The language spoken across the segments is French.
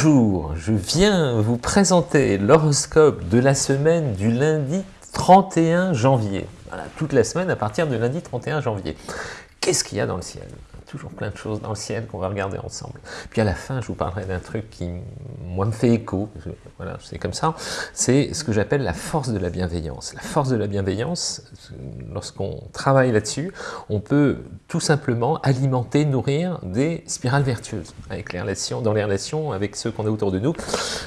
Bonjour, je viens vous présenter l'horoscope de la semaine du lundi 31 janvier. Voilà, toute la semaine à partir de lundi 31 janvier. Qu'est-ce qu'il y a dans le ciel? Toujours plein de choses dans le ciel qu'on va regarder ensemble. Puis à la fin, je vous parlerai d'un truc qui, moi, me fait écho, voilà, c'est comme ça, c'est ce que j'appelle la force de la bienveillance. La force de la bienveillance, lorsqu'on travaille là-dessus, on peut tout simplement alimenter, nourrir des spirales vertueuses avec les relations, dans les relations avec ceux qu'on a autour de nous.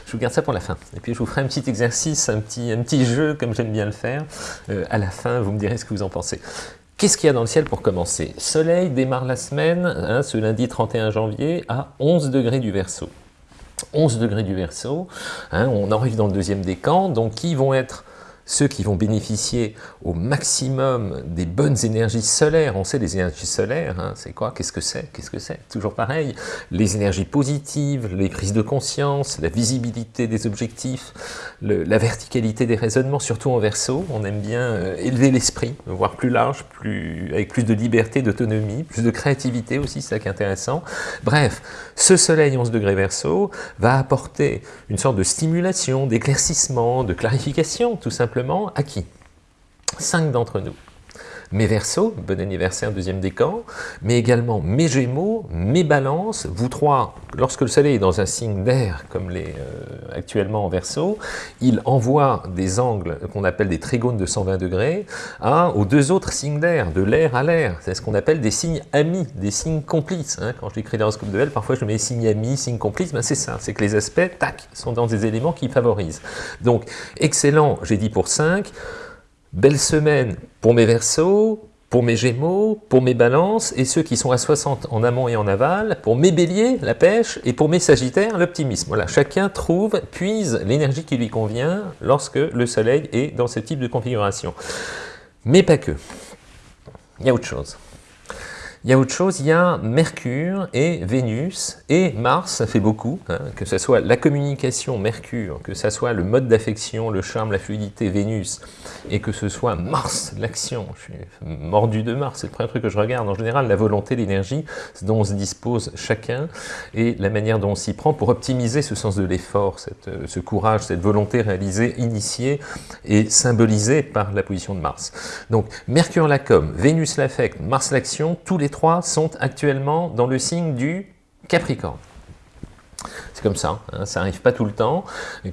Je vous garde ça pour la fin. Et puis je vous ferai un petit exercice, un petit, un petit jeu, comme j'aime bien le faire. Euh, à la fin, vous me direz ce que vous en pensez. Qu'est-ce qu'il y a dans le ciel pour commencer? Soleil démarre la semaine, hein, ce lundi 31 janvier, à 11 degrés du Verseau. 11 degrés du Verseau, hein, on arrive dans le deuxième décan, donc qui vont être ceux qui vont bénéficier au maximum des bonnes énergies solaires. On sait les énergies solaires, hein, c'est quoi? Qu'est-ce que c'est? Qu'est-ce que c'est? Toujours pareil, les énergies positives, les prises de conscience, la visibilité des objectifs, la verticalité des raisonnements, surtout en verso. On aime bien euh, élever l'esprit, voir plus large, plus, avec plus de liberté, d'autonomie, plus de créativité aussi, c'est ça qui est intéressant. Bref, ce soleil 11 degrés verso va apporter une sorte de stimulation, d'éclaircissement, de clarification, tout simplement à qui Cinq d'entre nous. Mes versos, bon anniversaire, deuxième décan, mais également mes gémeaux, mes balances, vous trois, lorsque le soleil est dans un signe d'air, comme les euh, actuellement en verso, il envoie des angles qu'on appelle des trigones de 120 degrés à, aux deux autres signes d'air, de l'air à l'air. C'est ce qu'on appelle des signes amis, des signes complices. Hein. Quand j'écris l'horoscope de L, parfois je mets signes amis, signes complices, ben c'est ça, c'est que les aspects, tac, sont dans des éléments qui favorisent. Donc, excellent, j'ai dit pour 5, Belle semaine pour mes versos, pour mes gémeaux, pour mes balances, et ceux qui sont à 60 en amont et en aval, pour mes béliers, la pêche, et pour mes sagittaires, l'optimisme. Voilà, chacun trouve, puise l'énergie qui lui convient lorsque le soleil est dans ce type de configuration. Mais pas que. Il y a autre chose. Il y a autre chose, il y a Mercure et Vénus et Mars, ça fait beaucoup, hein, que ce soit la communication Mercure, que ce soit le mode d'affection, le charme, la fluidité Vénus, et que ce soit Mars, l'action, je suis mordu de Mars, c'est le premier truc que je regarde, en général la volonté, l'énergie, dont on se dispose chacun, et la manière dont on s'y prend pour optimiser ce sens de l'effort, ce courage, cette volonté réalisée, initiée et symbolisée par la position de Mars. Donc Mercure la com, Vénus l'affect, Mars l'action, tous les trois sont actuellement dans le signe du Capricorne comme ça, hein, ça n'arrive pas tout le temps,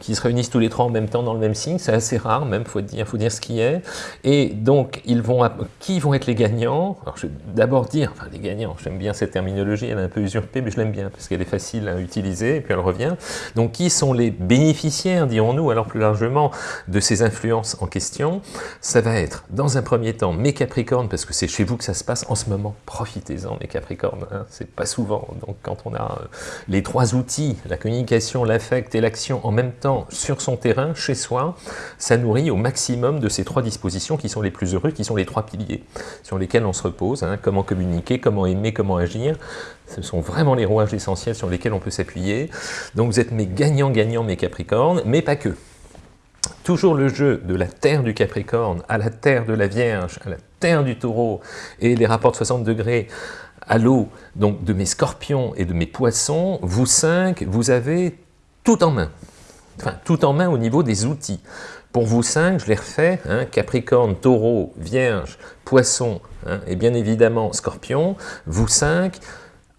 qu'ils se réunissent tous les trois en même temps dans le même signe, c'est assez rare même, il faut dire, faut dire ce qui est. Et donc, ils vont, qui vont être les gagnants? Alors, je vais d'abord dire, enfin les gagnants, j'aime bien cette terminologie, elle est un peu usurpée, mais je l'aime bien, parce qu'elle est facile à utiliser, et puis elle revient. Donc, qui sont les bénéficiaires, dirons-nous, alors plus largement, de ces influences en question? Ça va être, dans un premier temps, mes Capricornes, parce que c'est chez vous que ça se passe en ce moment, profitez-en mes Capricornes, hein, c'est pas souvent, donc quand on a euh, les trois outils, la communication, l'affect et l'action en même temps sur son terrain, chez soi, ça nourrit au maximum de ces trois dispositions qui sont les plus heureux, qui sont les trois piliers sur lesquels on se repose, hein. comment communiquer, comment aimer, comment agir, ce sont vraiment les rouages essentiels sur lesquels on peut s'appuyer. Donc vous êtes mes gagnants-gagnants, mes Capricornes, mais pas que. Toujours le jeu de la terre du Capricorne à la terre de la Vierge, à la terre du Taureau, et les rapports de 60 degrés à l'eau, donc de mes scorpions et de mes poissons, vous cinq, vous avez tout en main. Enfin, tout en main au niveau des outils. Pour vous cinq, je les refais, hein, Capricorne, Taureau, Vierge, Poisson, hein, et bien évidemment Scorpion, vous cinq,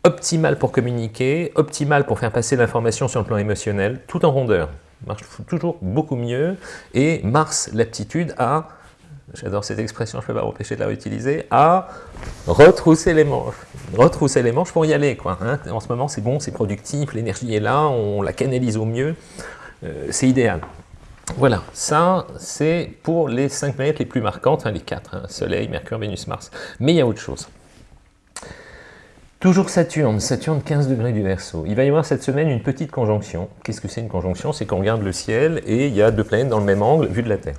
optimal pour communiquer, optimal pour faire passer l'information sur le plan émotionnel, tout en rondeur, marche toujours beaucoup mieux, et Mars, l'aptitude à j'adore cette expression, je ne peux pas empêcher de la réutiliser, à retrousser les manches. Retrousser les manches pour y aller. Quoi, hein. En ce moment, c'est bon, c'est productif, l'énergie est là, on la canalise au mieux, euh, c'est idéal. Voilà, ça c'est pour les cinq planètes les plus marquantes, enfin les quatre, hein, Soleil, Mercure, Vénus, Mars. Mais il y a autre chose. Toujours Saturne, Saturne 15 degrés du Verseau. Il va y avoir cette semaine une petite conjonction. Qu'est-ce que c'est une conjonction? C'est qu'on regarde le ciel et il y a deux planètes dans le même angle vu de la Terre.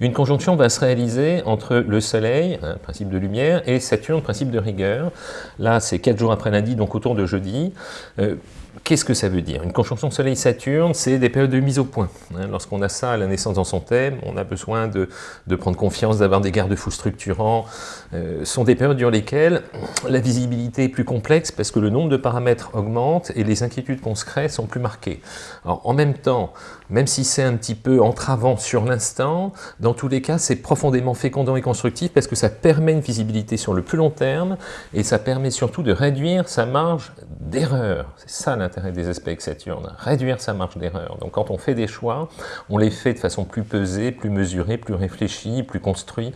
Une conjonction va se réaliser entre le Soleil, principe de lumière, et Saturne, principe de rigueur. Là, c'est quatre jours après lundi, donc autour de jeudi. Euh, Qu'est-ce que ça veut dire? Une conjonction Soleil-Saturne, c'est des périodes de mise au point. Hein. Lorsqu'on a ça à la naissance dans son thème, on a besoin de, prendre confiance, d'avoir des garde-fous structurants. Euh, sont des périodes durant lesquelles la visibilité est plus complexe parce que le nombre de paramètres augmente et les inquiétudes qu'on se crée sont plus marquées. Alors, en même temps, même si c'est un petit peu entravant sur l'instant, dans tous les cas, c'est profondément fécondant et constructif parce que ça permet une visibilité sur le plus long terme et ça permet surtout de réduire sa marge d'erreur. C'est ça l'intérêt des aspects Saturne, réduire sa marge d'erreur. Donc quand on fait des choix, on les fait de façon plus pesée, plus mesurée, plus réfléchie, plus construite,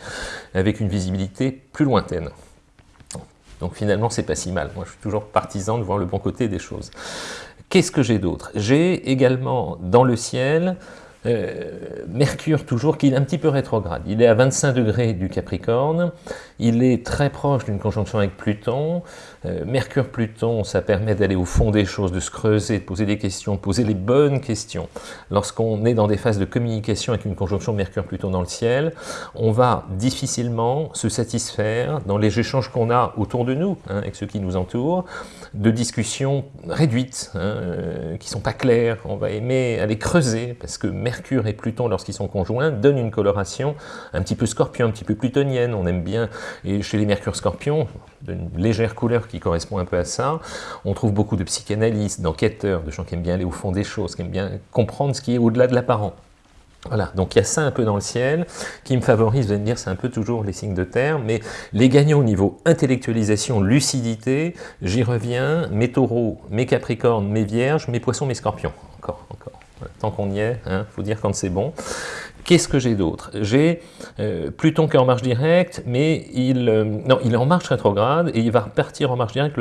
avec une visibilité plus lointaine. Donc finalement, c'est pas si mal. Moi, je suis toujours partisan de voir le bon côté des choses. Qu'est-ce que j'ai d'autre? J'ai également dans le ciel euh, Mercure toujours, qui est un petit peu rétrograde. Il est à 25 degrés du Capricorne, il est très proche d'une conjonction avec Pluton. Euh, Mercure-Pluton, ça permet d'aller au fond des choses, de se creuser, de poser des questions, de poser les bonnes questions. Lorsqu'on est dans des phases de communication avec une conjonction Mercure-Pluton dans le ciel, on va difficilement se satisfaire dans les échanges qu'on a autour de nous, hein, avec ceux qui nous entourent, de discussions réduites, hein, euh, qui sont pas claires. On va aimer aller creuser, parce que Mercure et Pluton, lorsqu'ils sont conjoints, donnent une coloration un petit peu scorpion, un petit peu plutonienne. On aime bien, et chez les Mercure-Scorpions, d'une légère couleur qui correspond un peu à ça, on trouve beaucoup de psychanalystes, d'enquêteurs, de gens qui aiment bien aller au fond des choses, qui aiment bien comprendre ce qui est au-delà de l'apparent. Voilà, donc il y a ça un peu dans le ciel, qui me favorise, vous allez me dire, c'est un peu toujours les signes de terre, mais les gagnants au niveau intellectualisation, lucidité, j'y reviens, mes taureaux, mes capricornes, mes vierges, mes poissons, mes scorpions. Encore, encore. tant qu'on y est, il hein, faut dire quand c'est bon. Qu'est-ce que j'ai d'autre? J'ai euh, Pluton qui est en marche directe, mais il, euh, non, il est en marche rétrograde, et il va repartir en marche directe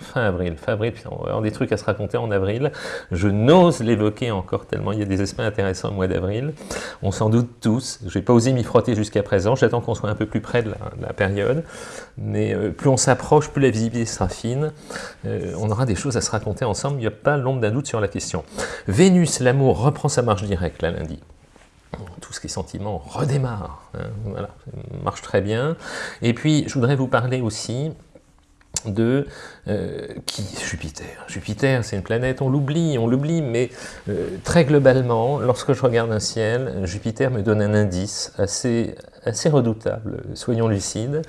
fin avril. Fin avril, on va avoir des trucs à se raconter en avril. Je n'ose l'évoquer encore tellement il y a des aspects intéressants au mois d'avril. On s'en doute tous. Je n'ai pas osé m'y frotter jusqu'à présent. J'attends qu'on soit un peu plus près de la, période. Mais euh, plus on s'approche, plus la visibilité sera fine. On aura des choses à se raconter ensemble. Il n'y a pas l'ombre d'un doute sur la question. Vénus, l'amour, reprend sa marche directe, là, lundi tout ce qui est sentiment redémarre, hein, voilà, marche très bien. Et puis, je voudrais vous parler aussi de euh, qui Jupiter. Jupiter, c'est une planète, on l'oublie, on l'oublie, mais euh, très globalement, lorsque je regarde un ciel, Jupiter me donne un indice assez, assez redoutable, soyons lucides,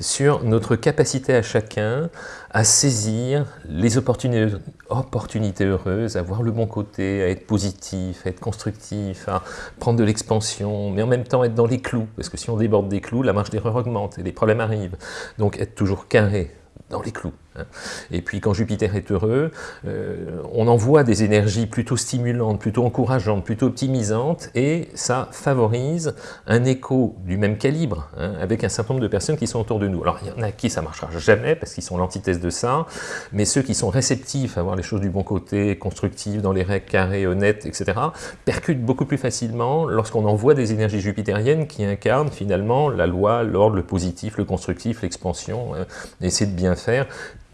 sur notre capacité à chacun à saisir les opportunités, heureuses, à voir le bon côté, à être positif, à être constructif, à prendre de l'expansion, mais en même temps être dans les clous, parce que si on déborde des clous, la marge d'erreur augmente et les problèmes arrivent. Donc être toujours carré, dans les clous. Hein. Et puis quand Jupiter est heureux, euh, on envoie des énergies plutôt stimulantes, plutôt encourageantes, plutôt optimisantes, et ça favorise un écho du même calibre, hein, avec un certain nombre de personnes qui sont autour de nous. Alors il y en a qui ça marchera jamais, parce qu'ils sont l'antithèse de ça, mais ceux qui sont réceptifs à voir les choses du bon côté, constructifs, dans les règles carrées, honnêtes, etc., percutent beaucoup plus facilement lorsqu'on envoie des énergies jupitériennes qui incarnent finalement la loi, l'ordre, le positif, le constructif, l'expansion, hein, essayer de bien faire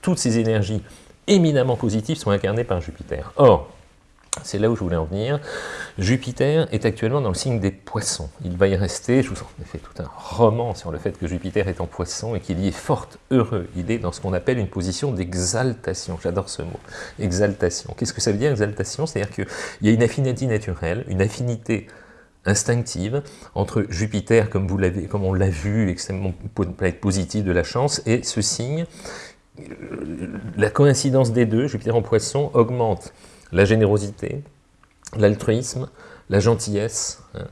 toutes ces énergies éminemment positives sont incarnées par Jupiter. Or, c'est là où je voulais en venir. Jupiter est actuellement dans le signe des poissons. Il va y rester, je vous en ai fait tout un roman sur le fait que Jupiter est en poisson et qu'il y est fort heureux. Il est dans ce qu'on appelle une position d'exaltation. J'adore ce mot, exaltation. Qu'est-ce que ça veut dire, exaltation? C'est-à-dire qu'il y a une affinité naturelle, une affinité instinctive entre Jupiter, comme, vous comme on l'a vu, extrêmement planète positive de la chance, et ce signe la coïncidence des deux, Jupiter en poisson, augmente la générosité, l'altruisme, la gentillesse, hein,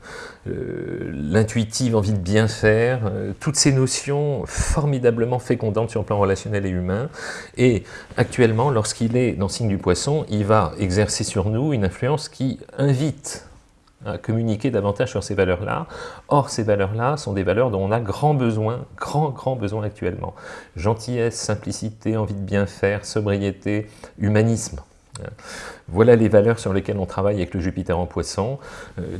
l'intuitive envie de bien faire, euh, toutes ces notions formidablement fécondantes sur le plan relationnel et humain. Et actuellement, lorsqu'il est dans le signe du poisson, il va exercer sur nous une influence qui invite communiquer davantage sur ces valeurs-là. Or, ces valeurs-là sont des valeurs dont on a grand besoin, grand, grand besoin actuellement. Gentillesse, simplicité, envie de bien faire, sobriété, humanisme. Voilà les valeurs sur lesquelles on travaille avec le Jupiter en poisson, euh,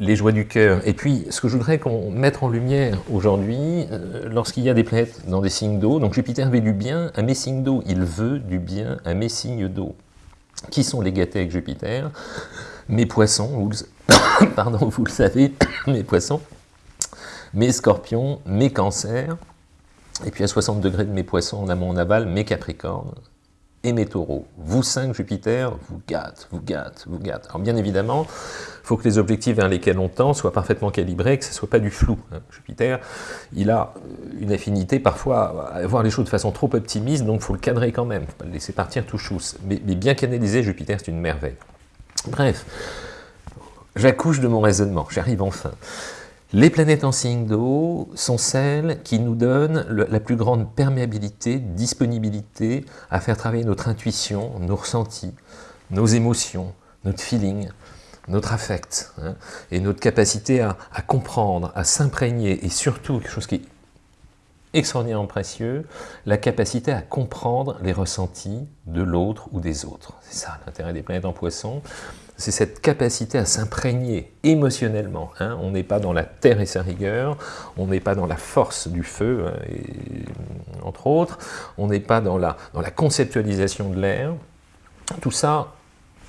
les joies du cœur. Et puis, ce que je voudrais qu'on mette en lumière aujourd'hui, euh, lorsqu'il y a des planètes dans des signes d'eau, donc Jupiter veut du bien à mes signes d'eau, il veut du bien à mes signes d'eau. Qui sont les gâtés avec Jupiter? Mes poissons, pardon, vous le savez, mes poissons, mes scorpions, mes cancers, et puis à 60 degrés de mes poissons en amont en aval, mes capricornes, et mes taureaux. Vous cinq Jupiter, vous gâte, vous gâte, vous gâte. Alors bien évidemment, il faut que les objectifs vers lesquels on tend soient parfaitement calibrés, que ce ne soit pas du flou. Hein. Jupiter, il a une affinité parfois à voir les choses de façon trop optimiste, donc il faut le cadrer quand même, faut pas le laisser partir tout chousse. Mais, mais bien canalisé, Jupiter, c'est une merveille. Bref, j'accouche de mon raisonnement, j'arrive enfin. Les planètes en signe d'eau sont celles qui nous donnent la plus grande perméabilité, disponibilité à faire travailler notre intuition, nos ressentis, nos émotions, notre feeling, notre affect, hein, et notre capacité à, comprendre, à s'imprégner, et surtout, quelque chose qui extraordinairement précieux, la capacité à comprendre les ressentis de l'autre ou des autres. C'est ça l'intérêt des planètes en poisson c'est cette capacité à s'imprégner émotionnellement. Hein. On n'est pas dans la terre et sa rigueur, on n'est pas dans la force du feu, hein, entre autres, on n'est pas dans la, dans la conceptualisation de l'air. Tout ça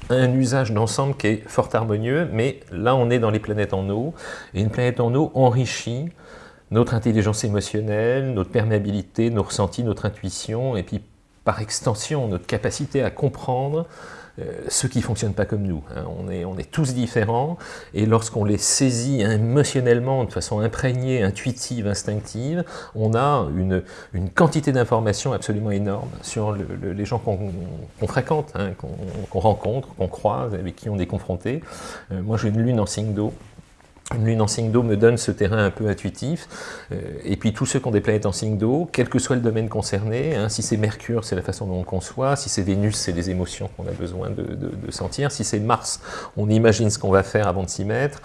un usage d'ensemble qui est fort harmonieux, mais là on est dans les planètes en eau, et une planète en eau enrichit notre intelligence émotionnelle, notre perméabilité, nos ressentis, notre intuition, et puis par extension notre capacité à comprendre euh, ceux qui ne fonctionnent pas comme nous. Hein. On, est, on est tous différents, et lorsqu'on les saisit émotionnellement, de façon imprégnée, intuitive, instinctive, on a une, une quantité d'informations absolument énorme sur les gens qu'on fréquente, hein, qu'on rencontre, qu'on croise, avec qui on est confronté. Euh, moi j'ai une lune en signe d'eau, une lune en signe d'eau me donne ce terrain un peu intuitif, euh, et puis tous ceux qui ont des planètes en signe d'eau, quel que soit le domaine concerné, hein, si c'est Mercure, c'est la façon dont on conçoit, si c'est Vénus, c'est les émotions qu'on a besoin de, sentir, si c'est Mars, on imagine ce qu'on va faire avant de s'y mettre,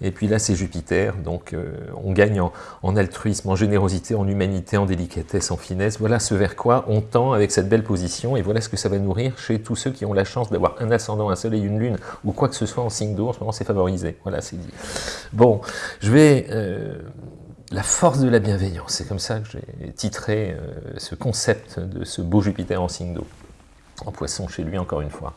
et puis là c'est Jupiter, donc euh, on gagne en, altruisme, en générosité, en humanité, en délicatesse, en finesse, voilà ce vers quoi on tend avec cette belle position, et voilà ce que ça va nourrir chez tous ceux qui ont la chance d'avoir un ascendant, un soleil, une lune, ou quoi que ce soit en signe d'eau, en ce moment c'est favorisé, voilà c'est dit. Bon, je vais... Euh, la force de la bienveillance, c'est comme ça que j'ai titré euh, ce concept de ce beau Jupiter en signe d'eau en poisson chez lui encore une fois.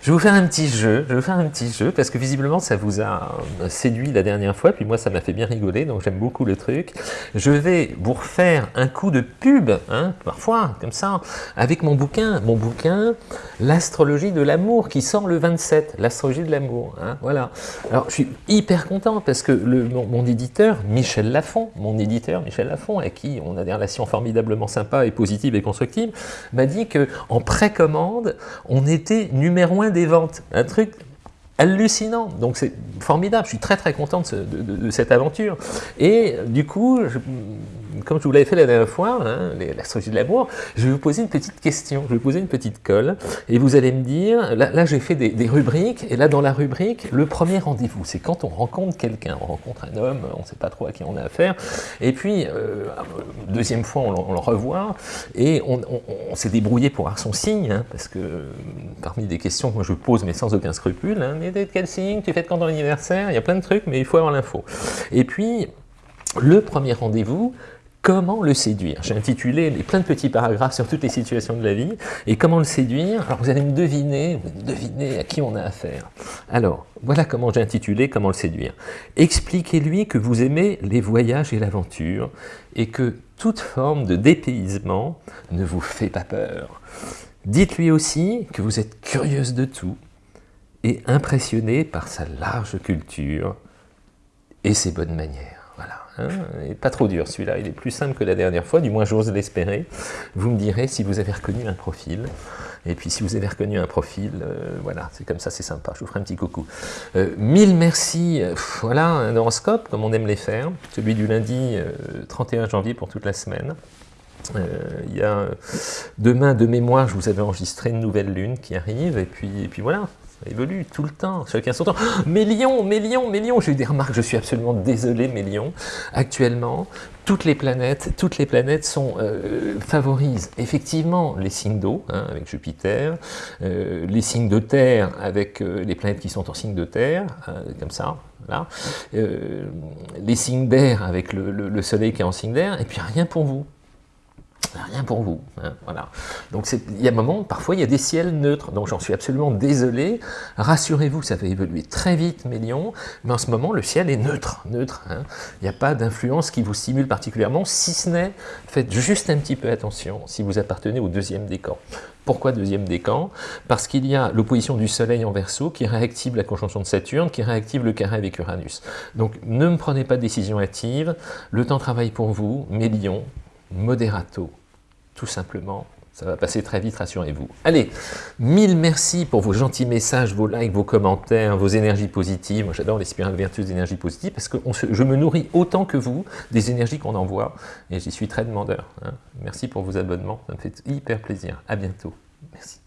Je vais vous faire un petit jeu, je vais vous faire un petit jeu, parce que visiblement ça vous a euh, séduit la dernière fois, puis moi ça m'a fait bien rigoler, donc j'aime beaucoup le truc. Je vais vous refaire un coup de pub, hein, parfois, comme ça, avec mon bouquin, mon bouquin, L'astrologie de l'amour, qui sort le 27, l'astrologie de l'amour, hein, voilà. Alors je suis hyper content, parce que mon, éditeur, Michel Lafont, mon éditeur, Michel Lafont, avec qui on a des relations formidablement sympas et positives et constructives, m'a dit que en on était numéro un des ventes. Un truc hallucinant. Donc c'est formidable, je suis très très content de, cette aventure. Et du coup, comme je vous l'avais fait la dernière fois, hein, la stratégie de l'amour, je vais vous poser une petite question, je vais vous poser une petite colle, et vous allez me dire, là, j'ai fait des, rubriques, et là dans la rubrique, le premier rendez-vous, c'est quand on rencontre quelqu'un, on rencontre un homme, on ne sait pas trop à qui on a affaire, et puis, euh, deuxième fois, on, le revoit, et on, s'est débrouillé pour avoir son signe, hein, parce que parmi des questions que je pose, mais sans aucun scrupule, hein, mais de quel signe, tu fais quand ton anniversaire, il y a plein de trucs, mais il faut avoir l'info. Et puis, le premier rendez-vous, Comment le séduire J'ai intitulé plein de petits paragraphes sur toutes les situations de la vie. Et comment le séduire? Alors vous allez me deviner, deviner à qui on a affaire. Alors, voilà comment j'ai intitulé Comment le séduire. Expliquez-lui que vous aimez les voyages et l'aventure et que toute forme de dépaysement ne vous fait pas peur. Dites-lui aussi que vous êtes curieuse de tout et impressionné par sa large culture et ses bonnes manières. Hein, pas trop dur celui-là, il est plus simple que la dernière fois, du moins j'ose l'espérer. Vous me direz si vous avez reconnu un profil. Et puis si vous avez reconnu un profil, euh, voilà, c'est comme ça, c'est sympa, je vous ferai un petit coucou. Euh, mille merci, voilà un horoscope comme on aime les faire, celui du lundi 31 euh, janvier pour toute la semaine. il y a demain de mémoire, je vous avais enregistré une nouvelle lune qui arrive, et puis, et puis voilà, évolue tout le temps, chacun son temps. mes lions, mes lions, mes lions, j'ai eu des remarques, je suis absolument désolé, mes lions. Actuellement, toutes les planètes, toutes les planètes euh, favorisent effectivement les signes d'eau, hein, avec Jupiter, euh, les signes de terre avec euh, les planètes qui sont en signe de terre, comme ça, là, les signes d'air avec le, soleil qui est en signe d'air, et puis rien pour vous. Rien pour vous. Hein, voilà. Donc il y a un moment, parfois il y a des ciels neutres, donc j'en suis absolument désolé. Rassurez-vous, ça va évoluer très vite, mes lions, mais en ce moment le ciel est neutre. neutre hein. Il n'y a pas d'influence qui vous stimule particulièrement, si ce n'est, faites juste un petit peu attention si vous appartenez au deuxième décan. Pourquoi deuxième décan? Parce qu'il y a l'opposition du Soleil en Verseau qui réactive la conjonction de Saturne, qui réactive le carré avec Uranus. Donc ne me prenez pas de décision hâtive, le temps travaille pour vous, mes lions, moderato, tout simplement. Ça va passer très vite, rassurez-vous. Allez, mille merci pour vos gentils messages, vos likes, vos commentaires, vos énergies positives. Moi, j'adore les spirales vertueuses d'énergie positive parce que je me nourris autant que vous des énergies qu'on envoie et j'y suis très demandeur. Hein. Merci pour vos abonnements, ça me fait hyper plaisir. À bientôt. Merci.